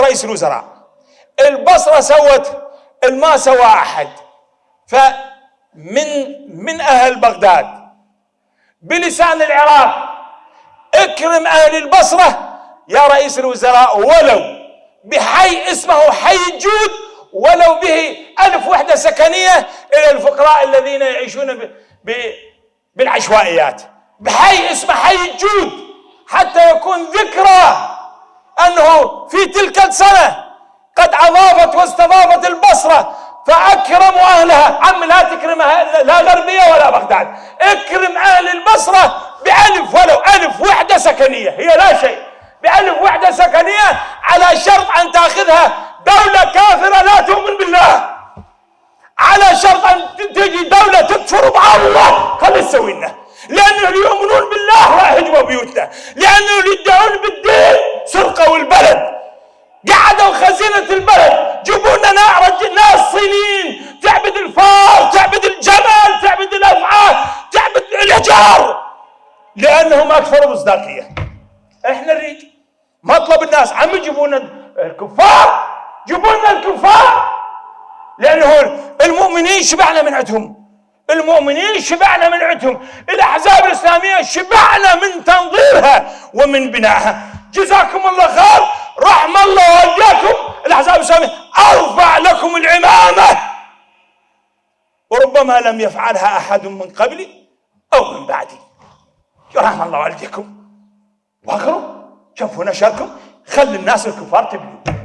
رئيس الوزراء. البصرة سوت الما سوى أحد. فمن من أهل بغداد بلسان العراق اكرم أهل البصرة يا رئيس الوزراء ولو بحي اسمه حي الجود ولو به ألف وحدة سكنية إلى الفقراء الذين يعيشون ب... ب... بالعشوائيات. بحي اسمه حي الجود حتى يكون ذكرى أنه في تلك السنة قد أضافت واستضافت البصرة فأكرموا أهلها. عم لا تكرم لا غربية ولا بغداد. اكرم أهل البصرة بألف ولو. ألف وحدة سكنية. هي لا شيء. بألف وحدة سكنية على شرط أن تأخذها دولة كافرة لا تؤمن بالله. على شرط أن تجي دولة تكفر مع الله خلي تسوي لنا لأنه يؤمنون بالله راح يهجموا بيوتنا لأنه يدعون بالدين سرقوا لأنهم أكثر مصداقية إحنا نريد مطلب الناس. عم يجيبوا لنا الكفار؟ جيبوا لنا الكفار؟ لأنه المؤمنين شبعنا من عندهم. المؤمنين شبعنا من عندهم. الأحزاب الإسلامية شبعنا من تنظيرها ومن بنائها. جزاكم الله خير. رحم الله والديكم الأحزاب الإسلامية أرفع لكم العمامة. وربما لم يفعلها أحد من قبلي أو من بعدي. رحم الله والديكم. واقروا شوفوا نشركم. خلي الناس الكفار تبنوا